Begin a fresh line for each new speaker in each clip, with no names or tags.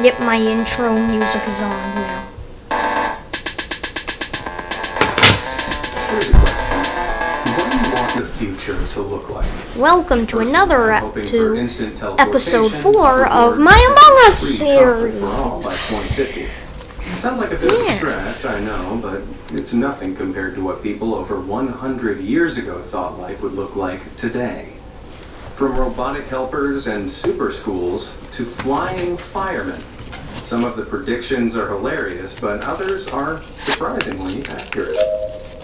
Yep, my intro music is on now.
Here's a question. What do you want the future to look like?
Welcome to
Personally,
another ep- to
instant
episode 4 of my Among Us series.
for all by 2050. Sounds like a bit of a stretch, I know, but it's nothing compared to what people over 100 years ago thought life would look like today. From robotic helpers and super schools to flying firemen. Some of the predictions are hilarious, but others are surprisingly accurate.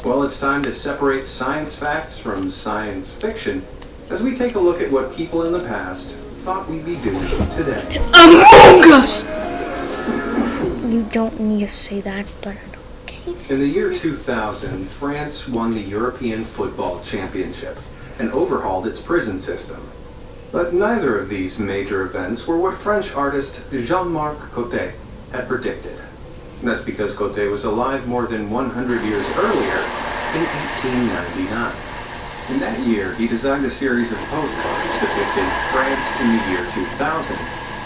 Well, it's time to separate science facts from science fiction as we take a look at what people in the past thought we'd be doing today.
Among Us! You don't need to say that, but okay.
In the year 2000, France won the European Football Championship and overhauled its prison system. But neither of these major events were what French artist Jean-Marc Coté had predicted. That's because Coté was alive more than 100 years earlier in 1899. In that year, he designed a series of postcards depicting France in the year 2000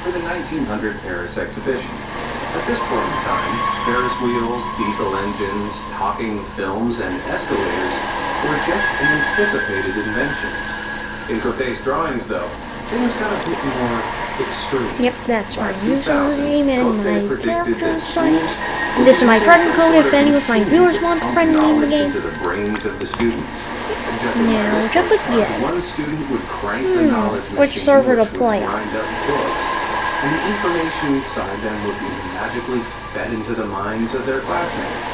for the 1900 Paris exhibition. At this point in time, Ferris wheels, diesel engines, talking films, and escalators were just anticipated inventions. In Coté's drawings, though, things got a bit more extreme.
Yep, that's my
By 2000,
username and
Coté
my
predicted
character
that
site.
schools
This is my
be
friend
some
code if any of my viewers
to
want to friend me in the game.
into the brains of the students.
Now,
this
check it yet.
One student would crank the
Hmm,
knowledge
which server to play on?
grind up books, and the information inside them would be magically fed into the minds of their classmates,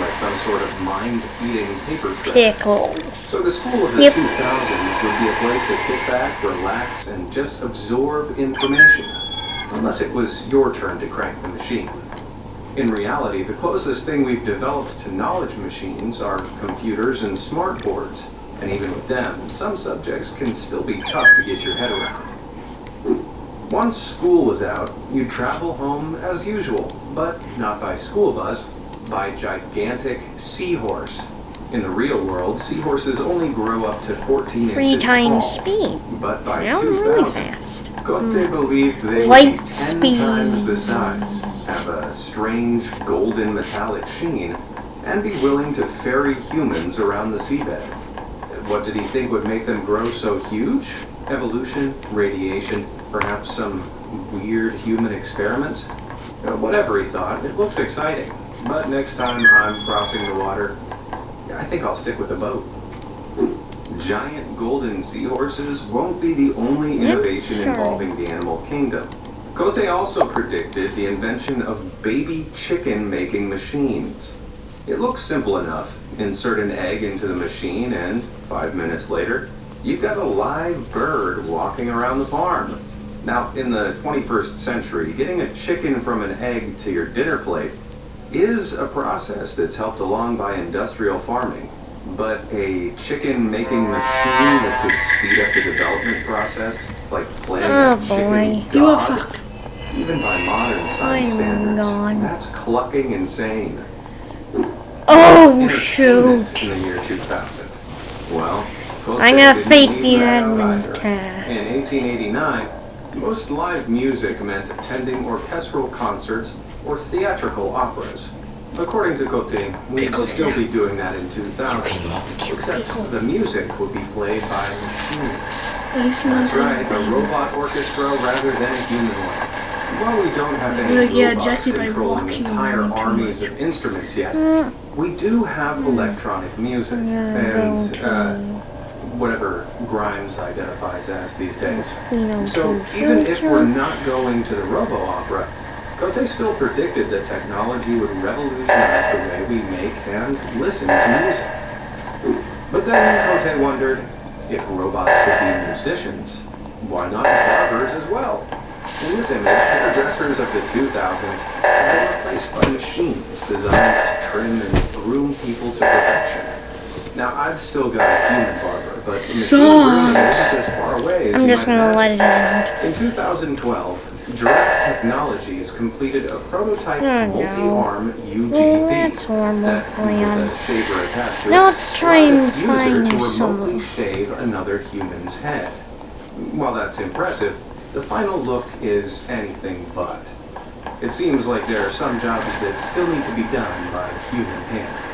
like some sort of mind-feeding paper shredder.
Pickles.
So the school of the
Yep.
2000s would be a place to kick back, relax, and just absorb information. Unless it was your turn to crank the machine. In reality, the closest thing we've developed to knowledge machines are computers and smart boards. And even with them, some subjects can still be tough to get your head around. Once school was out, you'd travel home as usual, but not by school bus, by gigantic seahorse. In the real world, seahorses only grow up to 14
Three
inches
times
tall.
speed.
But by
really
2000,
fast.
Cote believed they
Light
would be 10
speed.
times the size, have a strange golden metallic sheen, and be willing to ferry humans around the seabed. What did he think would make them grow so huge? Evolution, radiation, perhaps some weird human experiments? Uh, Whatever he thought, it looks exciting. But next time I'm crossing the water, I think I'll stick with a boat. Giant golden seahorses won't be the only innovation involving the animal kingdom. Cote also predicted the invention of baby chicken making machines. It looks simple enough. Insert an egg into the machine, and five minutes later, you've got a live bird walking around the farm. Now, in the 21st century, getting a chicken from an egg to your dinner plate is a process that's helped along by industrial farming. But a chicken making machine that could speed up the development process, like playing
Oh,
a chicken
boy.
You a
god,
fuck.
even by modern science
I'm
standards,
gone.
that's clucking insane.
Oh, shoot.
In the year 2000. Well,
I'm gonna fake the admin tab.
In 1889, most live music meant attending orchestral concerts or theatrical operas. According to Cote, we'd
Pickles
still be doing that in 2000, except the music would be played by machines. That's right, a robot orchestra rather than a human one. While we don't have any
Like, yeah,
robots
Jesse by
controlling
walking
entire armies of instruments yet,
Mm,
we do have electronic music and uh, whatever Grimes identifies as these days.
You
So even if we're not going to the robo-opera, Cote still predicted that technology would revolutionize the way we make and listen to music. But then Cote wondered, if robots could be musicians, why not barbers as well? In this image, hairdressers of the 2000s are replaced by machines designed to trim and groom people to perfection. Now, I've still got a human barber, but machine grooming as far away as
I'm just gonna let it end.
In 2012, Giraffe Technologies completed a prototype
Oh, no.
multi-arm UGV
Well, that's horrible
that, with a shaver attached to
Now let's try and
its user
find
to
some-
remotely shave another human's head. While that's impressive, the final look is anything but. It seems like there are some jobs that still need to be done by human hands.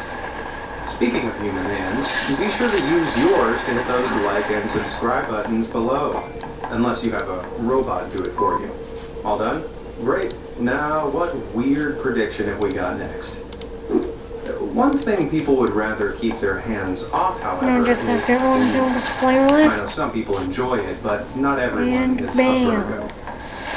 Speaking of human hands, be sure to use yours to hit those like and subscribe buttons below. Unless you have a robot do it for you. All done? Great. Now, what weird prediction have we got next? One thing people would rather keep their hands off, however,
I'm just gonna
is
to display
I know some people enjoy it, but not everyone
And
is
bam.
a go.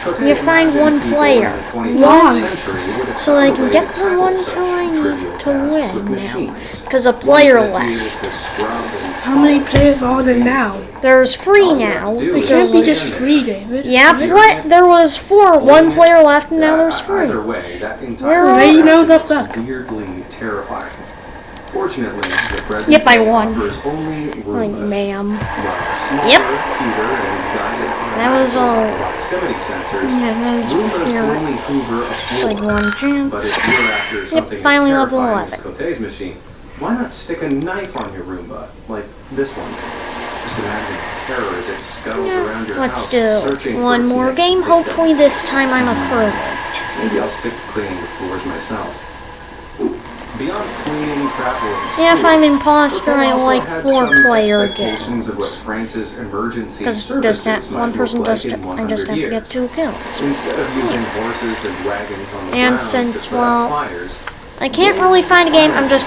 Cote
You find one player.
in the 21st
One.
century would have
So I can get the one
such
time
trivial
to win now. Because a player left.
needed to scrub and
How many players are there now?
There's free
All you have
now.
to do
It
is
can't be just
in there.
free, David.
Yeah, what? There was four. One player left, and now there's three.
Either way, that entire
Where
They know the fuck.
weirdly terrifying. Fortunately, the
Yep, I won.
only
Like, ma'am.
While smaller,
Yep.
Cuter, and guided
That was all-
proximity sensors.
Yeah, that was
Roombas can
fair.
only hoover a
Like
floor.
one chance.
But if you're after something
finally
as
level
terrifying as
11.
Cote's machine, why not stick a knife on your Roomba, like this one? Just imagine terror as it scuttles around your
Let's
house,
do one more game. Hopefully this time I'm a pro.
Maybe I'll stick to cleaning the floors myself. Beyond
Yeah, if I'm imposter, I like four-player
expectations of what
games. Because does that one person does it, I
100
just have to get two kills.
Instead of using horses and wagons on the
And
ground
since,
to put out
well,
fires,
I can't really find a game, I'm just